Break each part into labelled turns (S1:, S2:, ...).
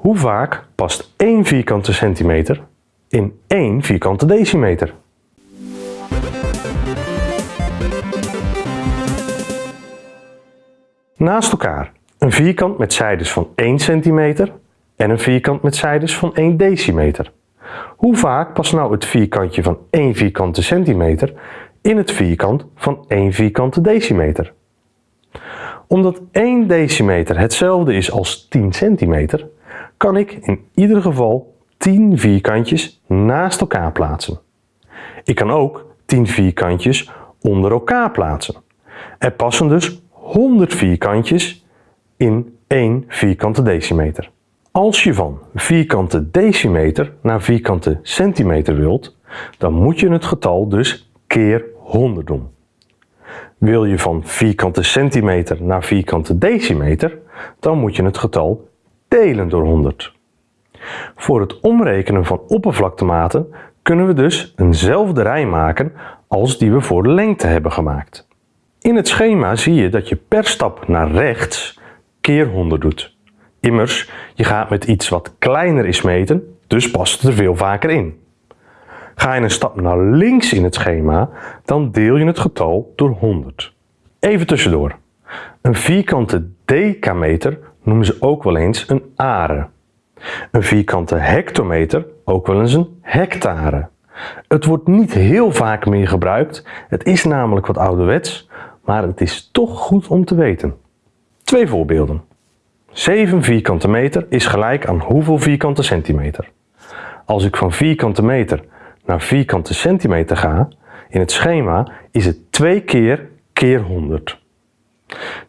S1: Hoe vaak past 1 vierkante centimeter in 1 vierkante decimeter? Naast elkaar een vierkant met zijdes van 1 cm en een vierkant met zijdes van 1 decimeter. Hoe vaak past nou het vierkantje van 1 vierkante centimeter in het vierkant van 1 vierkante decimeter? Omdat 1 decimeter hetzelfde is als 10 centimeter, kan ik in ieder geval 10 vierkantjes naast elkaar plaatsen. Ik kan ook 10 vierkantjes onder elkaar plaatsen. Er passen dus 100 vierkantjes in 1 vierkante decimeter. Als je van vierkante decimeter naar vierkante centimeter wilt, dan moet je het getal dus keer 100 doen. Wil je van vierkante centimeter naar vierkante decimeter, dan moet je het getal delen door 100. Voor het omrekenen van oppervlaktematen kunnen we dus eenzelfde rij maken als die we voor de lengte hebben gemaakt. In het schema zie je dat je per stap naar rechts keer 100 doet. Immers, je gaat met iets wat kleiner is meten, dus past het er veel vaker in. Ga je een stap naar links in het schema, dan deel je het getal door 100. Even tussendoor. Een vierkante decameter noemen ze ook wel eens een are. Een vierkante hectometer ook wel eens een hectare. Het wordt niet heel vaak meer gebruikt, het is namelijk wat ouderwets, maar het is toch goed om te weten. Twee voorbeelden. 7 vierkante meter is gelijk aan hoeveel vierkante centimeter? Als ik van vierkante meter naar vierkante centimeter ga, in het schema is het 2 keer keer 100.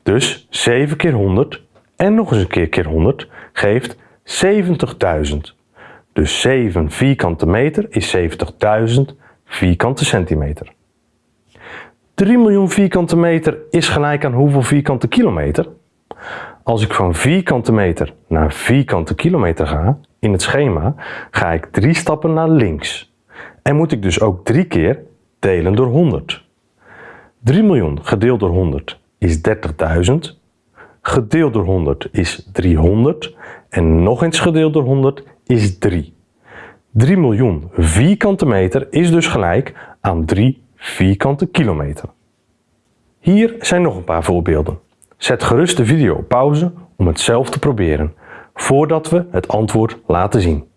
S1: Dus 7 keer 100 en nog eens een keer keer 100 geeft 70.000. Dus 7 vierkante meter is 70.000 vierkante centimeter. 3 miljoen vierkante meter is gelijk aan hoeveel vierkante kilometer? Als ik van vierkante meter naar vierkante kilometer ga, in het schema, ga ik drie stappen naar links. En moet ik dus ook drie keer delen door 100. 3 miljoen gedeeld door 100 is 30.000. Gedeeld door 100 is 300. En nog eens gedeeld door 100 is 3. 3 miljoen vierkante meter is dus gelijk aan 3 vierkante kilometer. Hier zijn nog een paar voorbeelden. Zet gerust de video op pauze om het zelf te proberen, voordat we het antwoord laten zien.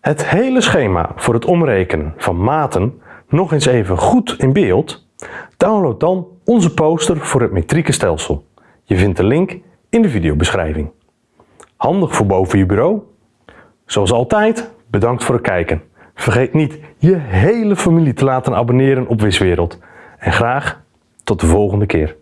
S1: Het hele schema voor het omrekenen van maten nog eens even goed in beeld, download dan onze poster voor het metrieke stelsel. Je vindt de link in de videobeschrijving. Handig voor boven je bureau? Zoals altijd, bedankt voor het kijken. Vergeet niet je hele familie te laten abonneren op Wiswereld. En graag tot de volgende keer.